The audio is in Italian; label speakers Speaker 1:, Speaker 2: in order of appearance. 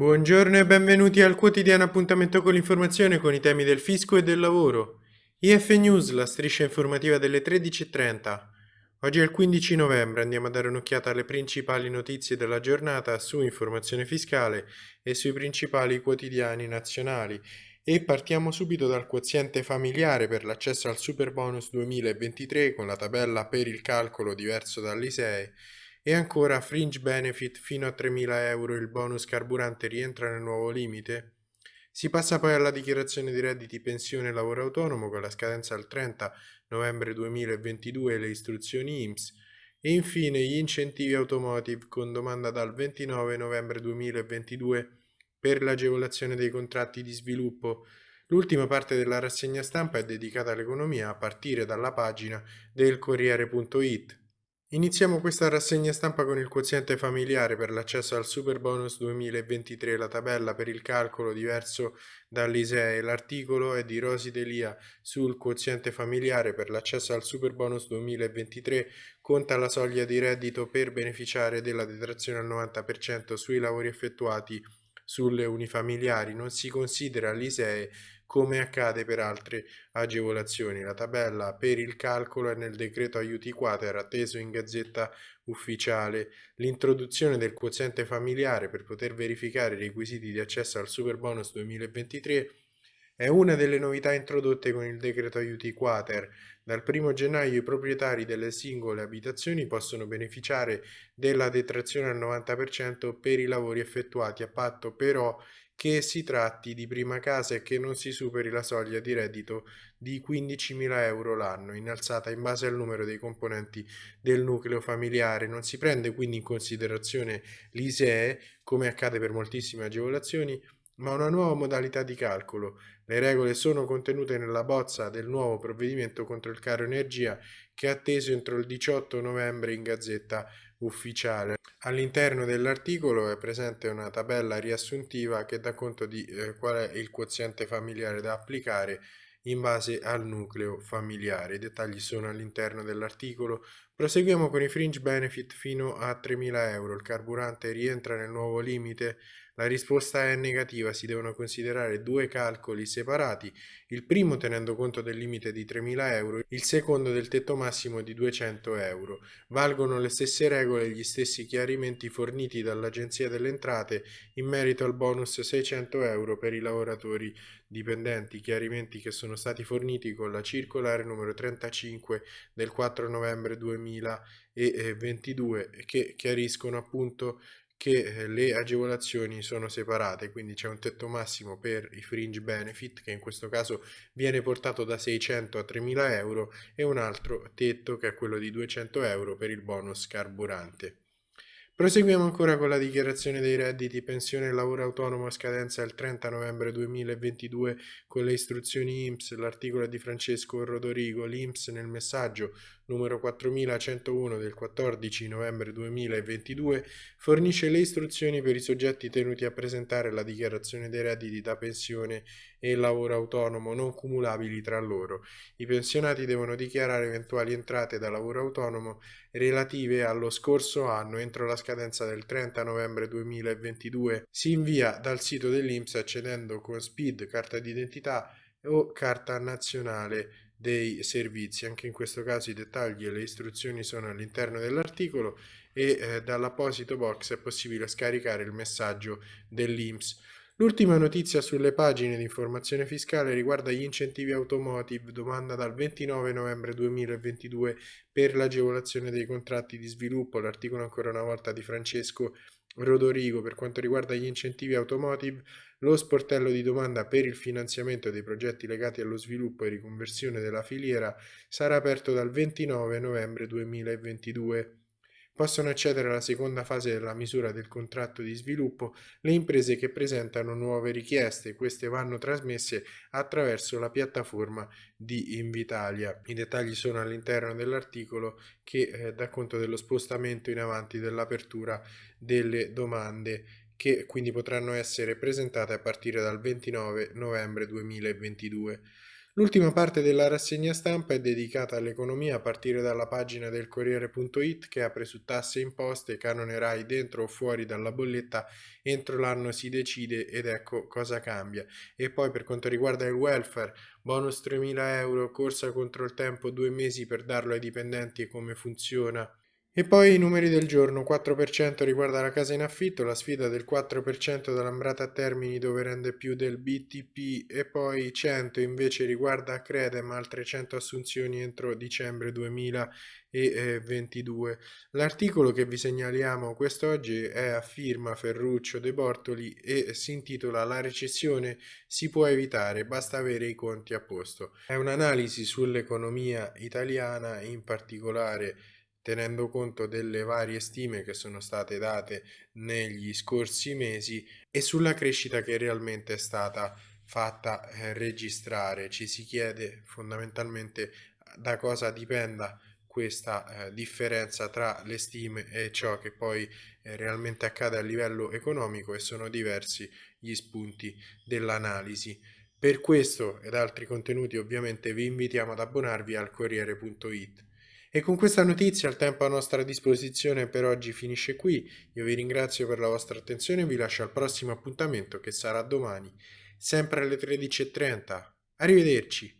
Speaker 1: Buongiorno e benvenuti al quotidiano appuntamento con l'informazione con i temi del fisco e del lavoro. IF News, la striscia informativa delle 13.30. Oggi è il 15 novembre, andiamo a dare un'occhiata alle principali notizie della giornata su informazione fiscale e sui principali quotidiani nazionali. E partiamo subito dal quoziente familiare per l'accesso al super bonus 2023 con la tabella per il calcolo diverso dall'ISEE e ancora fringe benefit fino a 3.000 euro il bonus carburante rientra nel nuovo limite? Si passa poi alla dichiarazione di redditi pensione e lavoro autonomo con la scadenza al 30 novembre 2022 e le istruzioni IMSS e infine gli incentivi automotive con domanda dal 29 novembre 2022 per l'agevolazione dei contratti di sviluppo. L'ultima parte della rassegna stampa è dedicata all'economia a partire dalla pagina del Corriere.it. Iniziamo questa rassegna stampa con il quoziente familiare per l'accesso al Super Bonus 2023, la tabella per il calcolo diverso dall'ISEE. L'articolo è di Rosi Delia sul quoziente familiare per l'accesso al Super Bonus 2023, conta la soglia di reddito per beneficiare della detrazione al 90% sui lavori effettuati sulle unifamiliari, non si considera l'ISEE come accade per altre agevolazioni. La tabella per il calcolo è nel decreto aiuti quater atteso in gazzetta ufficiale. L'introduzione del quoziente familiare per poter verificare i requisiti di accesso al super bonus 2023 è una delle novità introdotte con il decreto aiuti quater. Dal 1 gennaio i proprietari delle singole abitazioni possono beneficiare della detrazione al 90% per i lavori effettuati a patto però che si tratti di prima casa e che non si superi la soglia di reddito di 15.000 euro l'anno, innalzata in base al numero dei componenti del nucleo familiare. Non si prende quindi in considerazione l'ISEE, come accade per moltissime agevolazioni, ma una nuova modalità di calcolo. Le regole sono contenute nella bozza del nuovo provvedimento contro il caro energia che è atteso entro il 18 novembre in Gazzetta Ufficiale. All'interno dell'articolo è presente una tabella riassuntiva che dà conto di eh, qual è il quoziente familiare da applicare in base al nucleo familiare. I dettagli sono all'interno dell'articolo. Proseguiamo con i fringe benefit fino a 3.000 euro. Il carburante rientra nel nuovo limite la risposta è negativa, si devono considerare due calcoli separati, il primo tenendo conto del limite di 3.000 euro, il secondo del tetto massimo di 200 euro. Valgono le stesse regole e gli stessi chiarimenti forniti dall'Agenzia delle Entrate in merito al bonus 600 euro per i lavoratori dipendenti, chiarimenti che sono stati forniti con la circolare numero 35 del 4 novembre 2022 che chiariscono appunto che eh, le agevolazioni sono separate, quindi c'è un tetto massimo per i fringe benefit che in questo caso viene portato da 600 a 3000 euro e un altro tetto che è quello di 200 euro per il bonus carburante. Proseguiamo ancora con la dichiarazione dei redditi, pensione e lavoro autonomo a scadenza il 30 novembre 2022 con le istruzioni IMSS, l'articolo di Francesco Rodorigo, l'IMSS nel messaggio numero 4101 del 14 novembre 2022, fornisce le istruzioni per i soggetti tenuti a presentare la dichiarazione dei redditi da pensione e lavoro autonomo non cumulabili tra loro. I pensionati devono dichiarare eventuali entrate da lavoro autonomo relative allo scorso anno entro la scadenza del 30 novembre 2022. Si invia dal sito dell'INPS accedendo con SPID, carta d'identità o carta nazionale dei servizi. Anche in questo caso i dettagli e le istruzioni sono all'interno dell'articolo e eh, dall'apposito box è possibile scaricare il messaggio dell'IMS. L'ultima notizia sulle pagine di informazione fiscale riguarda gli incentivi automotive, domanda dal 29 novembre 2022 per l'agevolazione dei contratti di sviluppo, l'articolo ancora una volta di Francesco Rodorigo per quanto riguarda gli incentivi automotive, lo sportello di domanda per il finanziamento dei progetti legati allo sviluppo e riconversione della filiera sarà aperto dal 29 novembre 2022. Possono accedere alla seconda fase della misura del contratto di sviluppo le imprese che presentano nuove richieste. Queste vanno trasmesse attraverso la piattaforma di Invitalia. I dettagli sono all'interno dell'articolo che eh, dà conto dello spostamento in avanti dell'apertura delle domande che quindi potranno essere presentate a partire dal 29 novembre 2022. L'ultima parte della rassegna stampa è dedicata all'economia a partire dalla pagina del Corriere.it che apre su tasse e imposte, canone RAI dentro o fuori dalla bolletta, entro l'anno si decide ed ecco cosa cambia. E poi per quanto riguarda il welfare, bonus 3.000 euro, corsa contro il tempo, due mesi per darlo ai dipendenti e come funziona. E poi i numeri del giorno, 4% riguarda la casa in affitto, la sfida del 4% dall'Ambrata a Termini dove rende più del BTP e poi 100 invece riguarda Credem, altre 100 assunzioni entro dicembre 2022. L'articolo che vi segnaliamo quest'oggi è a firma Ferruccio De Bortoli e si intitola La recessione si può evitare, basta avere i conti a posto. È un'analisi sull'economia italiana, in particolare tenendo conto delle varie stime che sono state date negli scorsi mesi e sulla crescita che realmente è stata fatta eh, registrare. Ci si chiede fondamentalmente da cosa dipenda questa eh, differenza tra le stime e ciò che poi eh, realmente accade a livello economico e sono diversi gli spunti dell'analisi. Per questo ed altri contenuti ovviamente vi invitiamo ad abbonarvi al Corriere.it. E con questa notizia il tempo a nostra disposizione per oggi finisce qui. Io vi ringrazio per la vostra attenzione e vi lascio al prossimo appuntamento che sarà domani, sempre alle 13.30. Arrivederci!